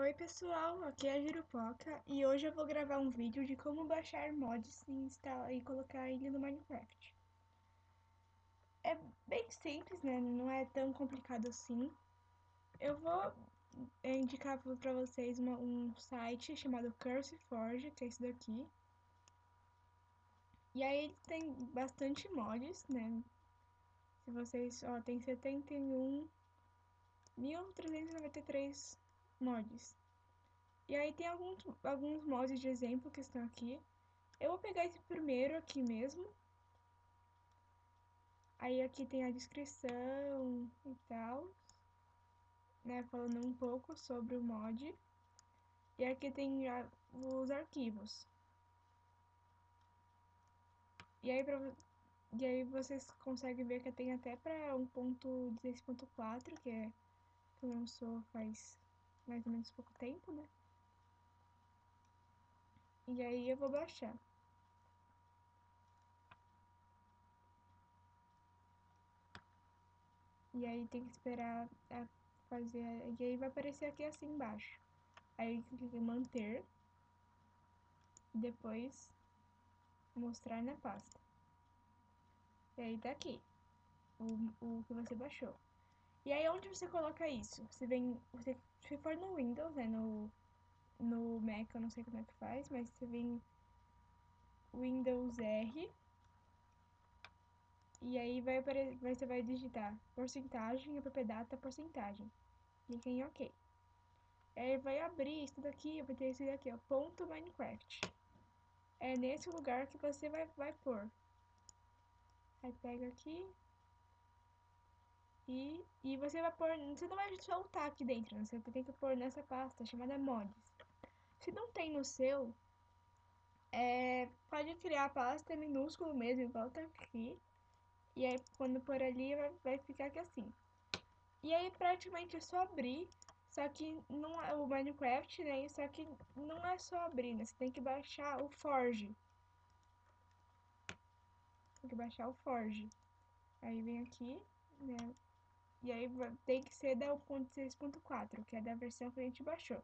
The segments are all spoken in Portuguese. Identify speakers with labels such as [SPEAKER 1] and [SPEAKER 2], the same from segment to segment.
[SPEAKER 1] Oi pessoal, aqui é a Girupoca e hoje eu vou gravar um vídeo de como baixar mods e, instalar, e colocar ele no Minecraft. É bem simples, né? Não é tão complicado assim. Eu vou indicar para vocês uma, um site chamado CurseForge, que é esse daqui. E aí ele tem bastante mods, né? Se vocês, ó, tem 71 1393 mods. E aí tem alguns, alguns mods de exemplo que estão aqui. Eu vou pegar esse primeiro aqui mesmo. Aí aqui tem a descrição e tal, né, falando um pouco sobre o mod. E aqui tem os arquivos. E aí, pra, e aí vocês conseguem ver que tem até para 1.16.4, que é que lançou faz mais ou menos pouco tempo, né? E aí eu vou baixar. E aí tem que esperar a fazer. E aí vai aparecer aqui assim embaixo. Aí clica em manter. Depois mostrar na pasta. E aí tá aqui. O, o que você baixou. E aí onde você coloca isso? Você vem. Você, se for no Windows, né? No, no Mac eu não sei como é que faz, mas você vem Windows R. E aí vai, você vai digitar porcentagem, appdata, porcentagem. Clica em OK. Aí vai abrir isso daqui, vai ter esse daqui, ó, ponto Minecraft. É nesse lugar que você vai, vai pôr. Aí pega aqui, e, e você vai pôr, você não vai soltar aqui dentro, né? você tem que pôr nessa pasta chamada mods. Se não tem no seu, é, pode criar a pasta minúsculo mesmo, volta aqui. E aí quando pôr ali vai, vai ficar aqui assim. E aí praticamente é só abrir, só que não é o Minecraft, né? Só que não é só abrir, né? Você tem que baixar o Forge. Tem que baixar o Forge. Aí vem aqui, né? E aí tem que ser da 1.6.4, que é da versão que a gente baixou.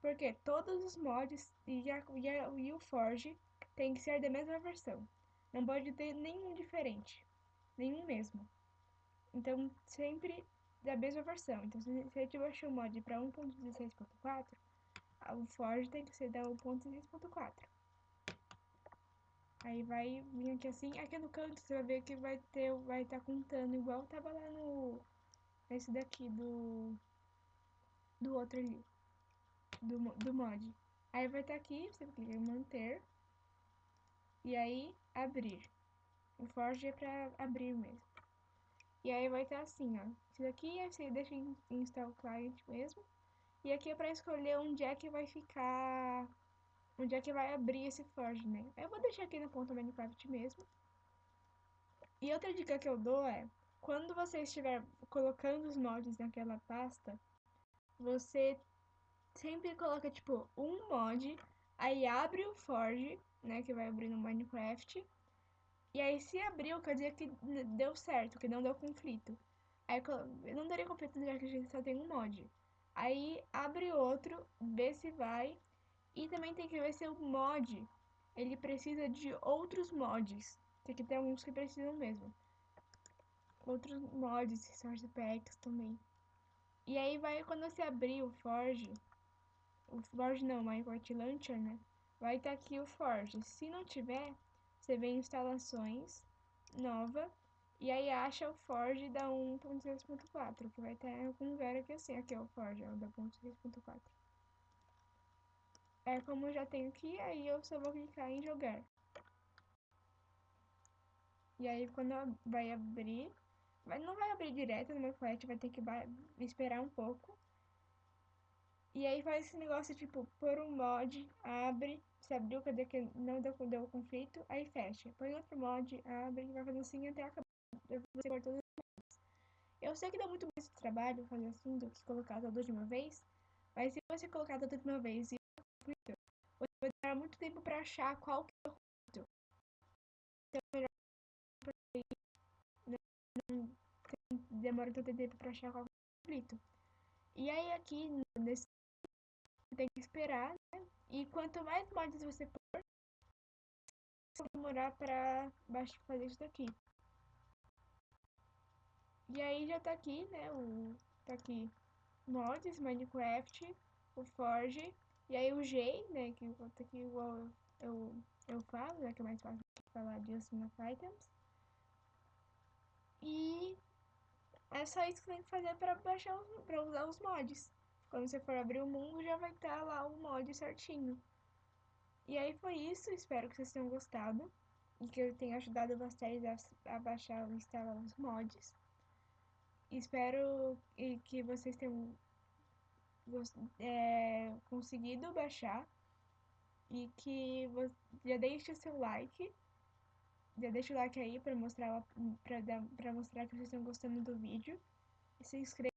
[SPEAKER 1] Porque todos os mods e, a, e, a, e o Forge tem que ser da mesma versão. Não pode ter nenhum diferente. Nenhum mesmo. Então, sempre da mesma versão. Então, se a gente baixou o mod para 1.16.4, o Forge tem que ser da 1.16.4. Aí vai vir aqui assim, aqui no canto você vai ver que vai ter, vai estar tá contando igual tava lá no esse daqui do do outro ali, do, do mod. Aí vai estar tá aqui, você clica em manter e aí abrir. O Forge é pra abrir mesmo. E aí vai estar tá assim, ó. Isso daqui é você deixa em install client mesmo. E aqui é pra escolher onde é que vai ficar, onde é que vai abrir esse Forge, né? Eu vou deixar aqui no ponto Minecraft mesmo. E outra dica que eu dou é, quando você estiver colocando os mods naquela pasta, você sempre coloca, tipo, um mod, aí abre o Forge, né, que vai abrir no Minecraft, e aí se abriu, quer dizer que deu certo, que não deu conflito. Aí não daria conflito já que a gente só tem um mod. Aí abre outro, vê se vai, e também tem que ver se o mod, ele precisa de outros mods. Tem que ter alguns que precisam mesmo outros mods, source packs também. E aí vai, quando você abrir o Forge, o Forge não, Minecraft Launcher, né? Vai estar tá aqui o Forge. Se não tiver, você vem em instalações, nova, e aí acha o Forge da 1.6.4, que vai estar em algum lugar aqui assim, aqui é o Forge, é o da 1.6.4. É como eu já tenho aqui, aí eu só vou clicar em jogar. E aí quando vai abrir, mas não vai abrir direto no meu flat, vai ter que esperar um pouco. E aí faz esse negócio, tipo, por um mod, abre, se abriu, cadê que não deu, deu conflito, aí fecha. Põe outro mod, abre, vai fazer assim até acabar. Você. Eu sei que dá muito mais trabalho fazer assim do que colocar tudo de uma vez, mas se você colocar tudo de uma vez e conflito, você vai demorar muito tempo pra achar qual que é o conflito. Então é melhor demora tanto tempo pra achar qual conflito. E aí aqui, nesse tem que esperar, né? E quanto mais mods você pôr, vai demorar baixar, fazer isso daqui. E aí já tá aqui, né, o... tá aqui mods, Minecraft, o Forge, e aí o G, né, que tá aqui igual eu, eu falo, né, que é mais fácil falar de Asuna Items. E é só isso que tem que fazer para baixar, para usar os mods. Quando você for abrir o mundo, já vai estar lá o mod certinho. E aí foi isso, espero que vocês tenham gostado. E que eu tenha ajudado vocês a, a baixar e instalar os mods. Espero que vocês tenham é, conseguido baixar. E que já deixe o seu like. Já deixa o like aí pra mostrar, pra mostrar que vocês estão gostando do vídeo. E se inscreva.